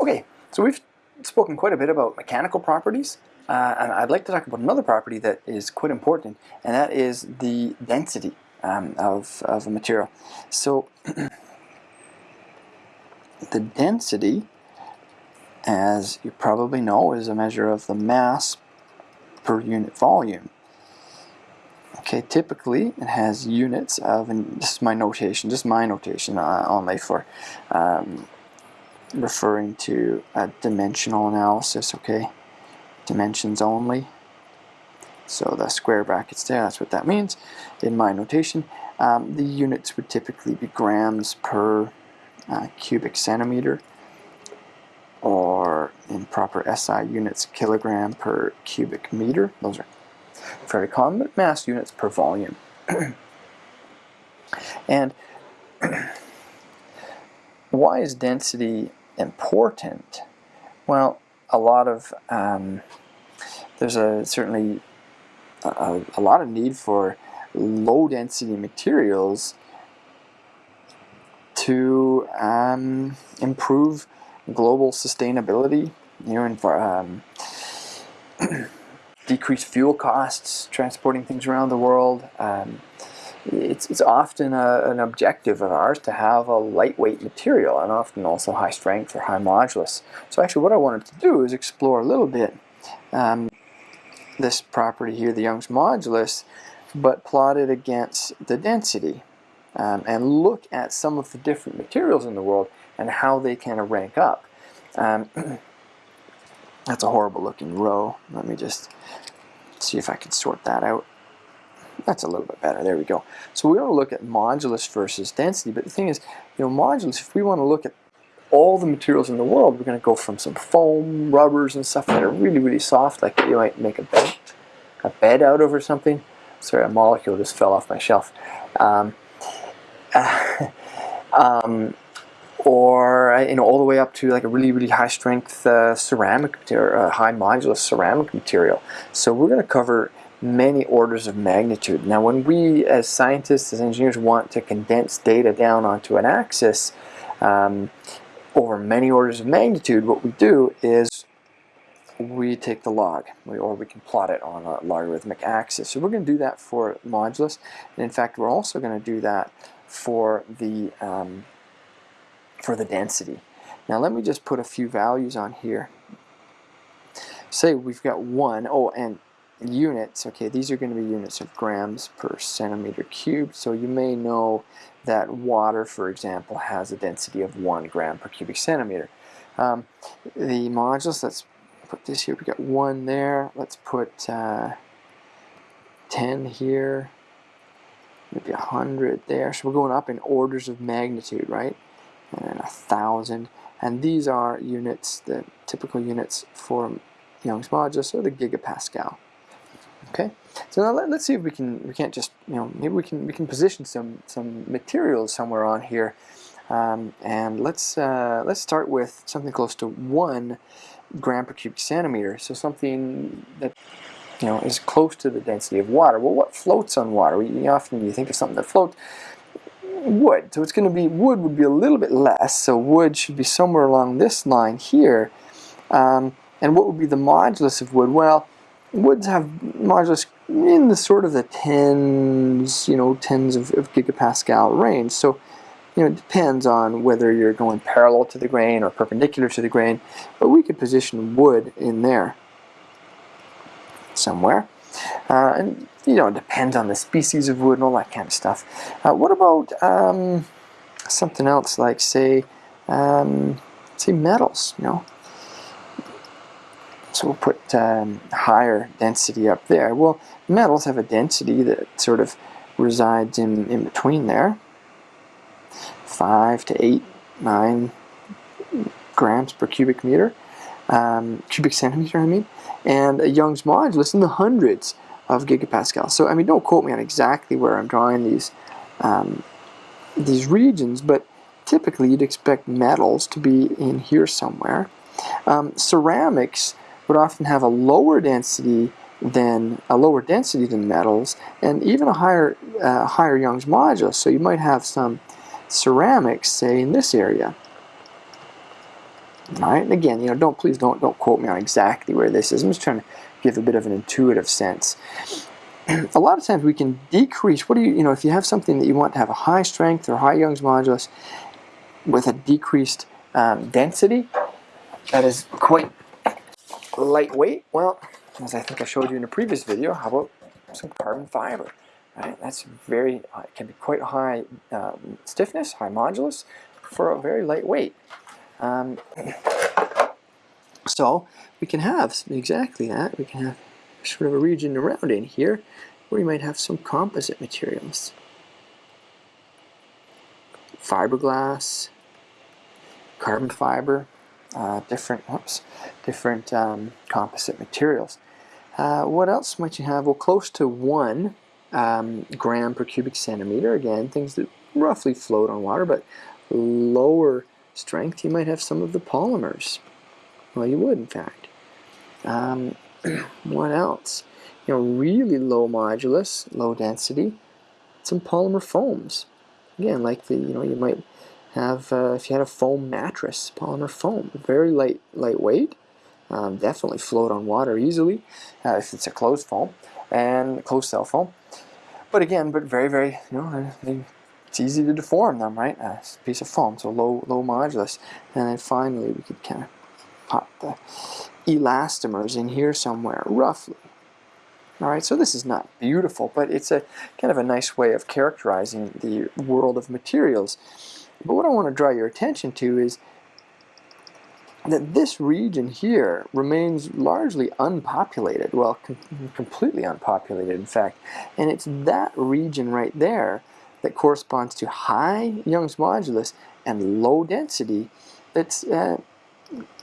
Okay, so we've spoken quite a bit about mechanical properties, uh, and I'd like to talk about another property that is quite important, and that is the density um, of, of a material. So the density, as you probably know, is a measure of the mass per unit volume. Okay, typically it has units of, and this is my notation, just my notation uh, only for um, referring to a dimensional analysis, okay? Dimensions only. So the square brackets there, that's what that means in my notation. Um, the units would typically be grams per uh, cubic centimeter or in proper SI units, kilogram per cubic meter. Those are very common, but mass units per volume. and why is density important? Well, a lot of um, there's a certainly a, a, lot of need for low density materials to um, improve global sustainability, you know, and for um, decrease fuel costs transporting things around the world. Um, it's, it's often a, an objective of ours to have a lightweight material and often also high strength or high modulus. So actually what I wanted to do is explore a little bit um, this property here, the Young's modulus, but plot it against the density um, and look at some of the different materials in the world and how they kind of rank up. Um, that's a horrible looking row. Let me just see if I can sort that out. That's a little bit better. There we go. So we want to look at modulus versus density. But the thing is, you know, modulus, if we want to look at all the materials in the world, we're going to go from some foam, rubbers, and stuff that are really, really soft, like you might make a bed, a bed out of or something. Sorry, a molecule just fell off my shelf. Um, uh, um, or uh, you know all the way up to like a really really high strength uh, ceramic material, uh, high modulus ceramic material. So we're going to cover many orders of magnitude. Now when we as scientists, as engineers want to condense data down onto an axis um, over many orders of magnitude, what we do is we take the log, or we can plot it on a logarithmic axis. So we're going to do that for modulus, and in fact we're also going to do that for the, um, for the density. Now let me just put a few values on here. Say we've got one, oh, and units, okay, these are going to be units of grams per centimeter cubed. So you may know that water, for example, has a density of 1 gram per cubic centimeter. Um, the modulus, let's put this here, we got 1 there, let's put uh, 10 here, maybe 100 there. So we're going up in orders of magnitude, right? And then 1,000. And these are units, the typical units for Young's modulus, or the gigapascal. Okay, so now let, us see if we can we can't just you know maybe we can we can position some some materials somewhere on here, um, and let's uh, let's start with something close to one gram per cubic centimeter. So something that you know is close to the density of water. Well, what floats on water? We, often you think of something that floats. Wood. So it's going to be wood would be a little bit less. So wood should be somewhere along this line here. Um, and what would be the modulus of wood? Well woods have modulus in the sort of the tens, you know, tens of, of gigapascal range. So, you know, it depends on whether you're going parallel to the grain or perpendicular to the grain, but we could position wood in there somewhere. Uh, and, you know, it depends on the species of wood and all that kind of stuff. Uh, what about um, something else like, say, um, say metals, you know? So we'll put um, higher density up there. Well, metals have a density that sort of resides in, in between there. 5 to 8, 9 grams per cubic meter, um, cubic centimeter I mean, and a Young's modulus in the hundreds of gigapascals. So I mean don't quote me on exactly where I'm drawing these um, these regions, but typically you'd expect metals to be in here somewhere. Um, ceramics would often have a lower density than a lower density than metals and even a higher uh, higher Young's modulus. So you might have some ceramics, say in this area. All right, and again, you know, don't please don't don't quote me on exactly where this is. I'm just trying to give a bit of an intuitive sense. a lot of times we can decrease. What do you you know if you have something that you want to have a high strength or high Young's modulus with a decreased um, density that is quite lightweight. Well, as I think I showed you in a previous video, how about some carbon fiber? Right, that's very uh, can be quite high um, stiffness, high modulus for a very lightweight. Um, so we can have exactly that. We can have sort of a region around in here where we might have some composite materials. Fiberglass, carbon fiber, uh, different, whoops, different um, composite materials. Uh, what else might you have? Well, close to one um, gram per cubic centimeter. Again, things that roughly float on water, but lower strength, you might have some of the polymers. Well, you would, in fact. Um, what else? You know, really low modulus, low density, some polymer foams. Again, like the, you know, you might have, uh, if you had a foam mattress, polymer foam, very light, lightweight, um, definitely float on water easily uh, if it's a closed foam and closed cell foam. But again, but very, very, you know, it's easy to deform them, right? A piece of foam, so low, low modulus. And then finally, we could kind of pop the elastomers in here somewhere, roughly. All right, so this is not beautiful, but it's a kind of a nice way of characterizing the world of materials. But what I want to draw your attention to is that this region here remains largely unpopulated, well, com completely unpopulated, in fact. And it's that region right there that corresponds to high Young's modulus and low density that's uh,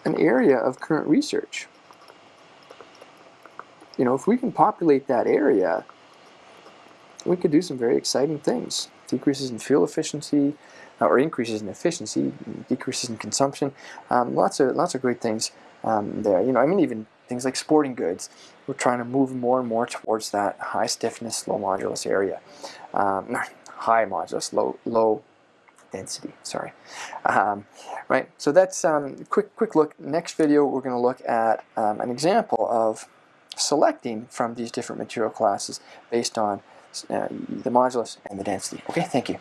an area of current research. You know, if we can populate that area, we could do some very exciting things. Decreases in fuel efficiency, or increases in efficiency, decreases in consumption, um, lots of lots of great things um, there. You know, I mean, even things like sporting goods. We're trying to move more and more towards that high stiffness, low modulus area. Um, high modulus, low low density. Sorry. Um, right. So that's um, quick quick look. Next video, we're going to look at um, an example of selecting from these different material classes based on uh, the modulus and the density. Okay. Thank you.